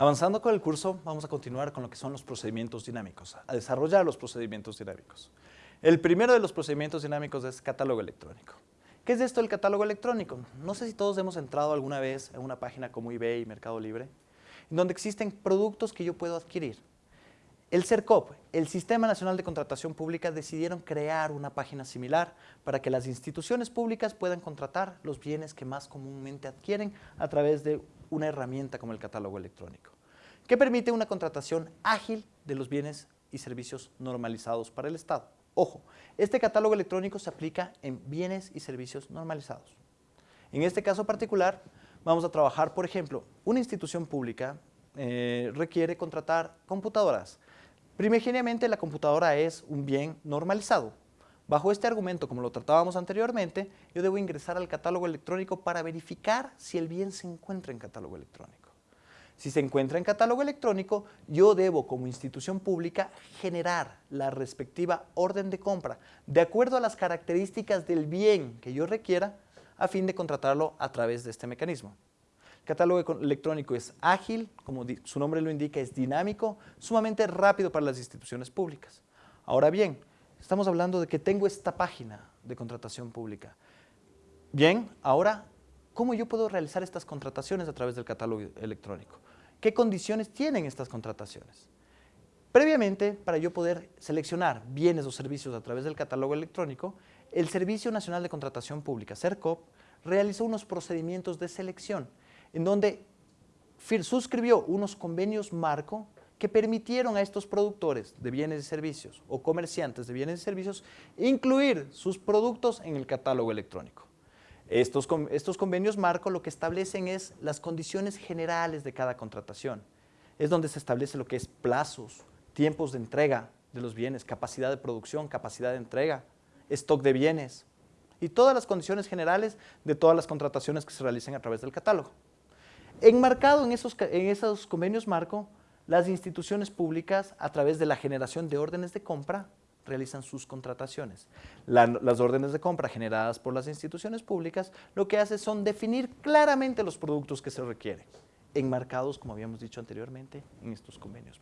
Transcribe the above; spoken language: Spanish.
Avanzando con el curso, vamos a continuar con lo que son los procedimientos dinámicos, a desarrollar los procedimientos dinámicos. El primero de los procedimientos dinámicos es catálogo electrónico. ¿Qué es esto del catálogo electrónico? No sé si todos hemos entrado alguna vez en una página como eBay, Mercado Libre, en donde existen productos que yo puedo adquirir. El CERCOP, el Sistema Nacional de Contratación Pública, decidieron crear una página similar para que las instituciones públicas puedan contratar los bienes que más comúnmente adquieren a través de una herramienta como el catálogo electrónico, que permite una contratación ágil de los bienes y servicios normalizados para el Estado. Ojo, este catálogo electrónico se aplica en bienes y servicios normalizados. En este caso particular, vamos a trabajar, por ejemplo, una institución pública eh, requiere contratar computadoras. Primigeniamente la computadora es un bien normalizado, Bajo este argumento, como lo tratábamos anteriormente, yo debo ingresar al catálogo electrónico para verificar si el bien se encuentra en catálogo electrónico. Si se encuentra en catálogo electrónico, yo debo como institución pública generar la respectiva orden de compra de acuerdo a las características del bien que yo requiera a fin de contratarlo a través de este mecanismo. Catálogo electrónico es ágil, como su nombre lo indica, es dinámico, sumamente rápido para las instituciones públicas. Ahora bien, Estamos hablando de que tengo esta página de contratación pública. Bien, ahora, ¿cómo yo puedo realizar estas contrataciones a través del catálogo electrónico? ¿Qué condiciones tienen estas contrataciones? Previamente, para yo poder seleccionar bienes o servicios a través del catálogo electrónico, el Servicio Nacional de Contratación Pública, CERCOP, realizó unos procedimientos de selección en donde suscribió unos convenios marco que permitieron a estos productores de bienes y servicios o comerciantes de bienes y servicios incluir sus productos en el catálogo electrónico. Estos, estos convenios marco lo que establecen es las condiciones generales de cada contratación. Es donde se establece lo que es plazos, tiempos de entrega de los bienes, capacidad de producción, capacidad de entrega, stock de bienes y todas las condiciones generales de todas las contrataciones que se realicen a través del catálogo. Enmarcado en esos, en esos convenios marco las instituciones públicas, a través de la generación de órdenes de compra, realizan sus contrataciones. las órdenes de compra generadas por las instituciones públicas lo que hace son definir claramente los productos que se requieren, enmarcados, como habíamos dicho anteriormente, en estos convenios